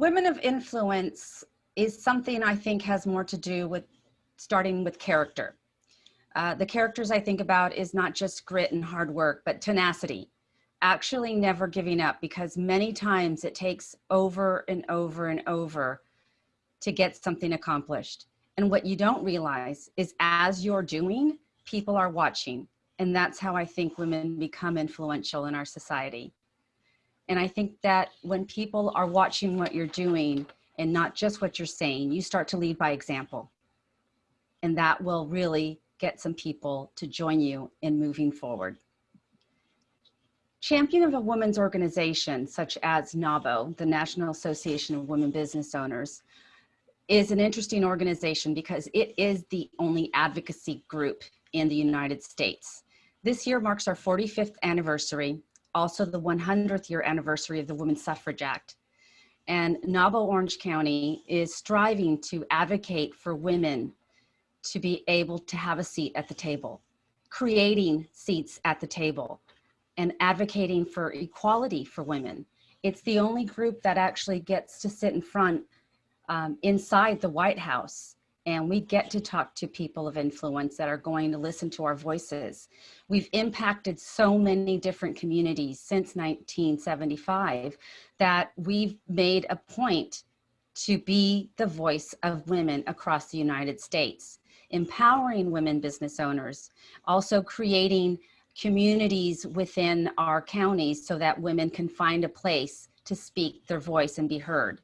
Women of influence is something I think has more to do with starting with character. Uh, the characters I think about is not just grit and hard work, but tenacity, actually never giving up because many times it takes over and over and over to get something accomplished. And what you don't realize is as you're doing, people are watching. And that's how I think women become influential in our society. And I think that when people are watching what you're doing and not just what you're saying, you start to lead by example. And that will really get some people to join you in moving forward. Champion of a women's organization such as NAWBO, the National Association of Women Business Owners, is an interesting organization because it is the only advocacy group in the United States. This year marks our 45th anniversary, also the 100th year anniversary of the Women's Suffrage Act. And NAWBO Orange County is striving to advocate for women to be able to have a seat at the table, creating seats at the table, and advocating for equality for women. It's the only group that actually gets to sit in front um, inside the White House and we get to talk to people of influence that are going to listen to our voices. We've impacted so many different communities since 1975 that we've made a point to be the voice of women across the United States, empowering women business owners, also creating communities within our counties so that women can find a place to speak their voice and be heard.